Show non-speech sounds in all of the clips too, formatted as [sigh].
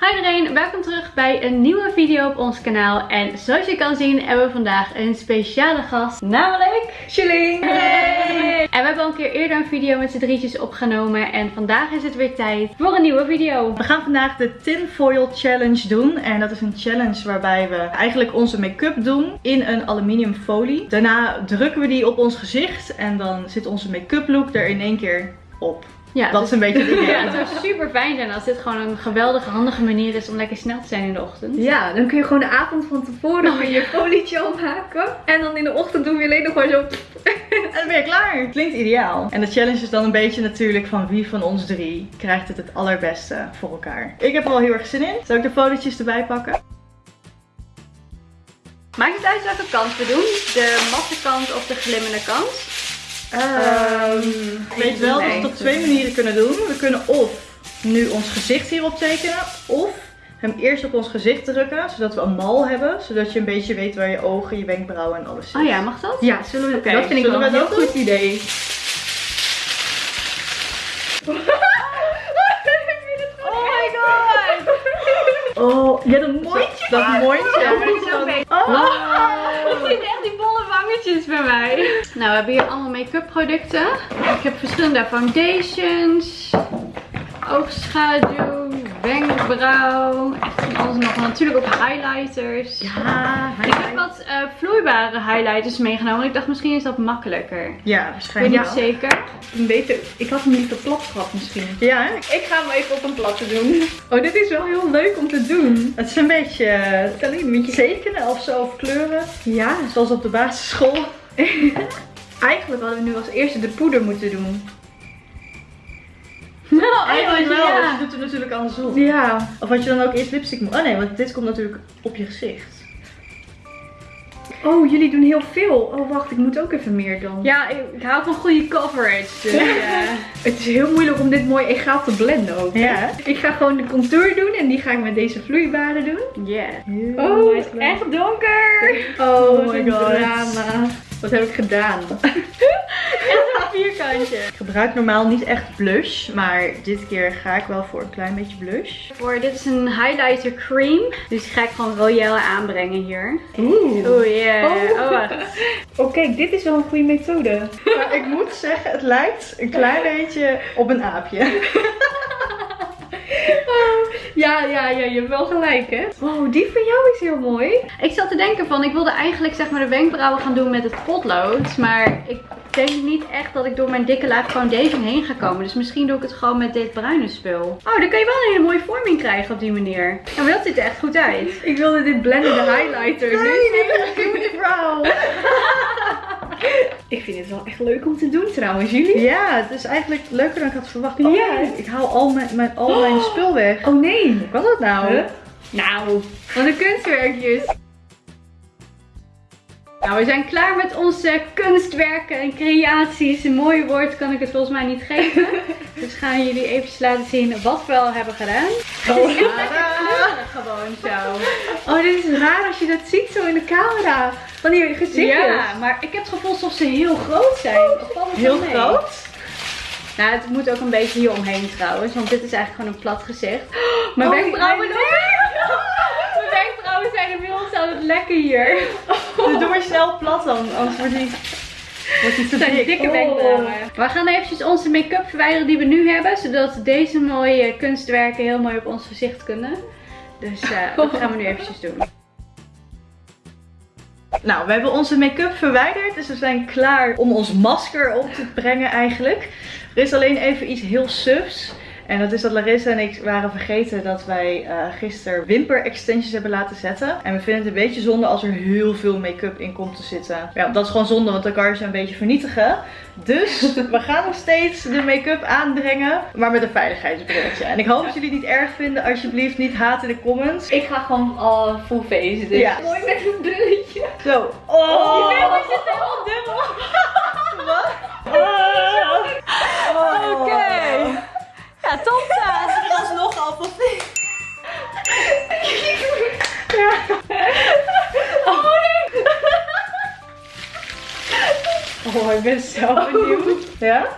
Hi iedereen, welkom terug bij een nieuwe video op ons kanaal. En zoals je kan zien hebben we vandaag een speciale gast, namelijk Chilling! Hey! En we hebben al een keer eerder een video met z'n drietjes opgenomen en vandaag is het weer tijd voor een nieuwe video. We gaan vandaag de Tinfoil Challenge doen. En dat is een challenge waarbij we eigenlijk onze make-up doen in een aluminium folie. Daarna drukken we die op ons gezicht en dan zit onze make-up look er in één keer op. Ja, dat is een beetje het idee. [laughs] Ja, het zou super fijn zijn als dit gewoon een geweldige, handige manier is om lekker snel te zijn in de ochtend. Ja, dan kun je gewoon de avond van tevoren weer je folietje opmaken. En dan in de ochtend doen we alleen nog gewoon zo... [laughs] En dan ben je klaar. Klinkt ideaal. En de challenge is dan een beetje natuurlijk van wie van ons drie krijgt het het allerbeste voor elkaar. Ik heb er wel heel erg zin in. Zal ik de folietjes erbij pakken? Maakt het uit welke kant we doen? De matte kant of de glimmende kant? Ehm, ik weet wel dat we het op twee manieren kunnen doen. We kunnen of nu ons gezicht hierop tekenen. Of hem eerst op ons gezicht drukken. Zodat we een mal hebben. Zodat je een beetje weet waar je ogen, je wenkbrauwen en alles zit. Oh ja, mag dat? Ja, zullen we... Oké, dat vind ik wel we een heel goed idee. Dat. Dat mondje. Dat ook beter. Oh. Ik zie echt die bolle wangetjes bij mij. Nou, we hebben hier allemaal make-up producten. Ik heb verschillende foundations, oogschaduw, wenkbrauw, echt van alles nog. Natuurlijk ook highlighters. Ja, ik heb wat eh, vloeibare highlighters meegenomen. Ik dacht misschien is dat makkelijker. Ja, Ik weet waarschijnlijk. niet zeker. Een beter... Ik had hem liever plat gehad misschien. Ja, hè? Ik ga hem even op een platte doen. Oh, dit is wel heel leuk om te doen. het is een beetje Het is alleen een beetje... tekenen of zo, of kleuren. Ja, Zoals op de basisschool. [laughs] eigenlijk hadden we nu als eerste de poeder moeten doen. [laughs] Nou, Eigenlijk wel, ja. dus je doet het natuurlijk andersom. Ja. Of had je dan ook eerst lipstick moeten... Oh nee, want dit komt natuurlijk op je gezicht. Oh, jullie doen heel veel. Oh, wacht, ik moet ook even meer dan. Ja, ik, ik hou van goede coverage. Dus, eh, [laughs] Het is heel moeilijk om dit mooi egaal te blenden ook. Ja, hè? Ik ga gewoon de contour doen en die ga ik met deze vloeibare doen. yeah. Oh, nice echt donker. Oh, Oh my god. drama. Wat heb ik gedaan? [laughs] Vierkantje. Ik gebruik normaal niet echt blush, maar dit keer ga ik wel voor een klein beetje blush. Voor, dit is een highlighter cream. Dus die ga ik gewoon royale aanbrengen hier. Oeh. Oeh, yeah. Oh. Oh, wacht. [laughs] Oh, kijk, dit is wel een goede methode. Maar ik moet zeggen, het lijkt een klein beetje op een aapje. [laughs] [laughs] Ja, ja, ja, je hebt wel gelijk, hè? Wow, die van jou is heel mooi. Ik zat te denken van, ik wilde eigenlijk zeg maar de wenkbrauwen gaan doen met het potlood. Maar ik denk niet echt dat ik door mijn dikke laag foundation heen ga komen. Dus misschien doe ik het gewoon met dit bruine spul. Oh, dan kan je wel een hele mooie vorming krijgen op die manier. En dat ziet er echt goed uit. Ik wilde dit blendende highlighter. Nee, nu. nee, nee, vrouw. Ik vind het wel echt leuk om te doen trouwens, jullie. Ja, het is eigenlijk leuker dan ik had verwacht. Oh, Ja. nee, ik haal al mijn, mijn, al mijn spul weg. Oh nee. Hoe kan dat nou? Huh? Nou, wat een kunstwerkjes. Nou, we zijn klaar met onze kunstwerken en creaties. Een mooi woord kan ik het volgens mij niet geven. [laughs] Dus gaan jullie eventjes laten zien wat we al hebben gedaan. Oh, gewoon zo. Oh, dit is raar als je dat ziet zo in de camera. Van die gezichtjes. Ja, maar ik heb het gevoel alsof ze heel groot zijn. Of het Heel groot? Nou, het moet ook een beetje hier omheen trouwens. Want dit is eigenlijk gewoon een plat gezicht. Mijn Oh, wenkbrauwen ook. Mijn wenkbrauwen zijn inmiddels aan het lekken hier. Dus [laughs] doe maar snel plat dan, anders wordt die, wordt die te dik. dikke Oh. wenkbrauwen. We gaan eventjes onze make-up verwijderen die we nu hebben. Zodat deze mooie kunstwerken heel mooi op ons gezicht kunnen. Dus eh, [laughs] dat gaan we nu eventjes doen. Nou, we hebben onze make-up verwijderd, dus we zijn klaar om ons masker op te brengen eigenlijk. Er is alleen even iets heel sufs. En dat is dat Larissa en ik waren vergeten dat wij eh gisteren wimper extensions hebben laten zetten. En we vinden het een beetje zonde als er heel veel make-up in komt te zitten. Ja, dat is gewoon zonde, want dan kan je ze een beetje vernietigen. Dus [laughs] we gaan nog steeds de make-up aanbrengen, maar met een veiligheidsbrilletje. En ik hoop dat jullie het niet erg vinden. Alsjeblieft niet haten in de comments. Ik ga gewoon al full face. Dus. Ja. Mooi met een brilletje. Zo. Oh, [laughs] Je zit helemaal dubbel. Oh, ik ben zo benieuwd. Ja?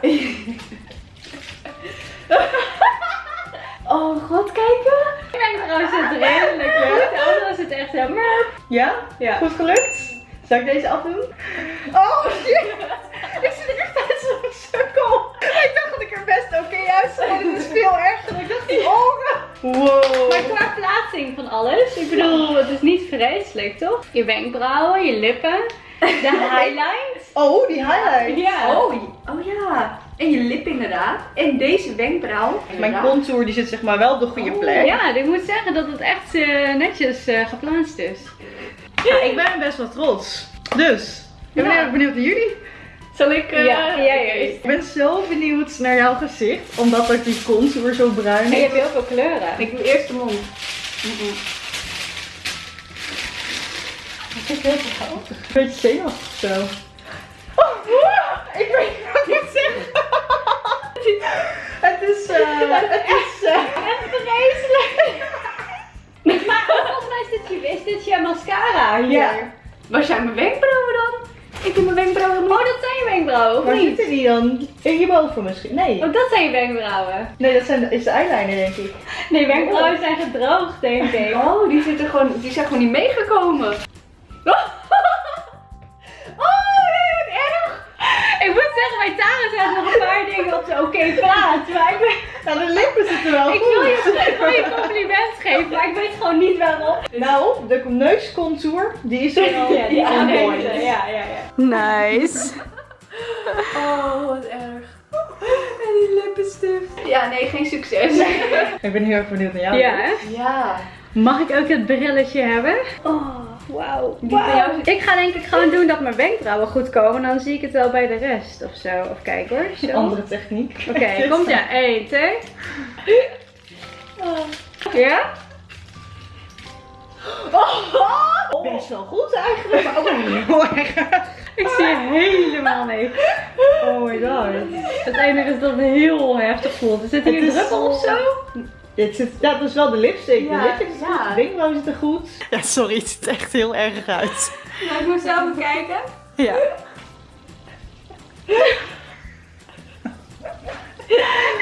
Oh god, kijken. Mijn wenkbrauw zit redelijk goed. De andere zit echt murp. Ja? Ja. Goed gelukt? Zal ik deze afdoen? Oh shit! Ik zie er echt uit zo'n sukkel. Ik dacht dat ik er best oké uitzag. maar Dit is veel erger. Ik dacht die oren. Wow. Maar qua plaatsing van alles, ik bedoel, het is niet vreselijk, toch? Je wenkbrauwen, je lippen, de [laughs] highlights. Oh, die highlight. Ja. Oh, oh ja. En je lip inderdaad. En deze wenkbrauw. Mijn contour die zit zeg maar wel op de goede plek. Ja, ik moet zeggen dat het echt eh, netjes eh, geplaatst is. Ja, ik ben best wel trots. Dus, ik ben Ja. heel benieuwd naar jullie. Zal ik... eh, Ja, jij eerst. Ik ben zo benieuwd naar jouw gezicht, omdat ook die contour zo bruin En je is. hebt heel veel kleuren. Ik doe eerst de mond. Een beetje zenuwachtig of zo. Oh, ik weet niet wat ik zeggen. [laughs] Het is, eh, het is, eh, Echt vreselijk. [laughs] maar volgens mij is dit je, is dit je mascara hier. Ja. Waar zijn mijn wenkbrauwen dan? Ik doe mijn wenkbrauwen Oh, dat zijn je wenkbrauwen, of waar niet? zitten die dan? Hierboven misschien? Nee. Oh, dat zijn je wenkbrauwen. Nee, dat zijn, is de eyeliner denk ik. Nee, wenkbrauwen zijn gedroogd, denk ik. Oh, die, zitten gewoon, die zijn gewoon niet meegekomen. Oh, nee, wat erg. Ik moet zeggen, bij Tara zijn nog een paar dingen op de oké plaats. Maar ik, ben, Nou, de lippen zitten wel ik, goed. wil je, ik wil je compliment geven, maar ik weet gewoon niet waarom. Nou, de neuscontour, die is wel Ja, die point. Ja, ja, ja. Nice. Oh, wat erg. En die lippenstift. Ja, nee, geen succes. Ik ben heel erg benieuwd naar jou. Ja, hè? Ja. Mag ik ook het brilletje hebben? Oh, wauw. Ik ga denk ik gewoon doen dat mijn wenkbrauwen goed komen. Dan zie ik het wel bij de rest of zo. Of kijk hoor. [laughs] Zo. Andere techniek. Oké, [laughs] komt ja. 1, 2. Ja? Best wel goed eigenlijk, maar ook niet heel erg. Ik zie helemaal niks. Oh my god. Het enige is dat het heel heftig voelt. Zit hier een druppel of zo? Dit zit, ja, dat is wel de lipstick. Ja, de lipstick zit ja. goed, de zit er goed. Ja, sorry, het ziet er echt heel erg uit. Nou, ik moet zelf kijken. Ja. [laughs]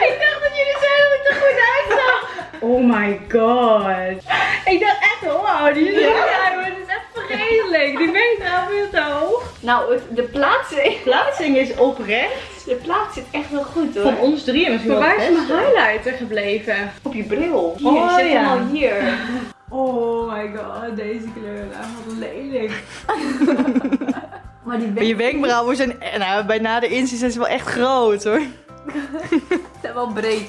Ik dacht dat jullie zeiden dat ik er goed uitzag. Oh my god. Ik dacht echt, wow, die is ja. het is echt vreselijk. Die wenkbrauw veel te hoog. Nou, het- de plaatsing, Plaatsing is oprecht. De plaats zit echt wel goed hoor. Van ons drieën misschien Maar wel waar is mijn highlighter gebleven? Op je bril. Hier, Oh, zit ja. helemaal hier. [laughs] Oh my god, deze kleuren. Wat lelijk. [laughs] Maar die Maar je wenkbrauwen zijn, nou, bij na de inzien zijn ze wel echt groot hoor. [laughs] zijn wel breed.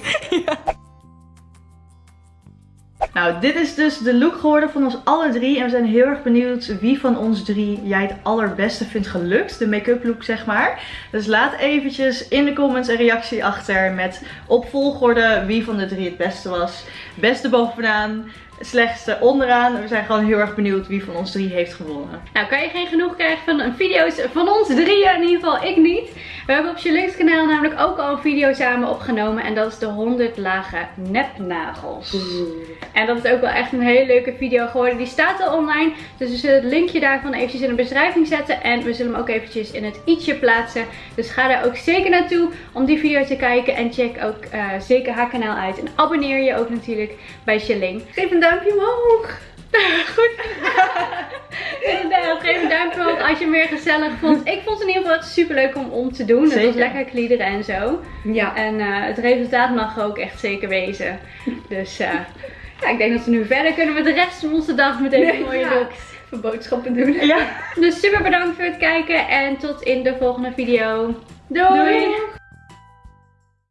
Nou, dit is dus de look geworden van ons alle drie. En we zijn heel erg benieuwd wie van ons drie jij het allerbeste vindt gelukt. De make-up look, zeg maar. Dus laat eventjes in de comments een reactie achter met op volgorde wie van de drie het beste was. Beste bovenaan, slechtste onderaan. We zijn gewoon heel erg benieuwd wie van ons drie heeft gewonnen. Nou, kan je geen genoeg krijgen van een video's van ons drieën, in ieder geval ik niet. We hebben op Charline's kanaal namelijk ook al een video samen opgenomen en dat is de 100 lage nepnagels. En dat is ook wel echt een hele leuke video geworden. Die staat al online, dus we zullen het linkje daarvan eventjes in de beschrijving zetten en we zullen hem ook eventjes in het i'tje plaatsen. Dus ga daar ook zeker naartoe om die video te kijken en check ook eh, zeker haar kanaal uit. En abonneer je ook natuurlijk bij Charlene. Geef een duimpje omhoog. [laughs] Goed. Inderdaad, geef een duimpje omhoog als je hem weer gezellig vond. Ik vond het in ieder geval super leuk om, om te doen. Het was Zeker. lekker kliederen en zo. Ja. En eh, het resultaat mag ook echt zeker wezen. Dus eh, ja, ik denk dat we nu verder kunnen met de rest van onze dag met deze mooie ja. looks. Even boodschappen doen. Ja. Dus super bedankt voor het kijken en tot in de volgende video. Doei! Doei.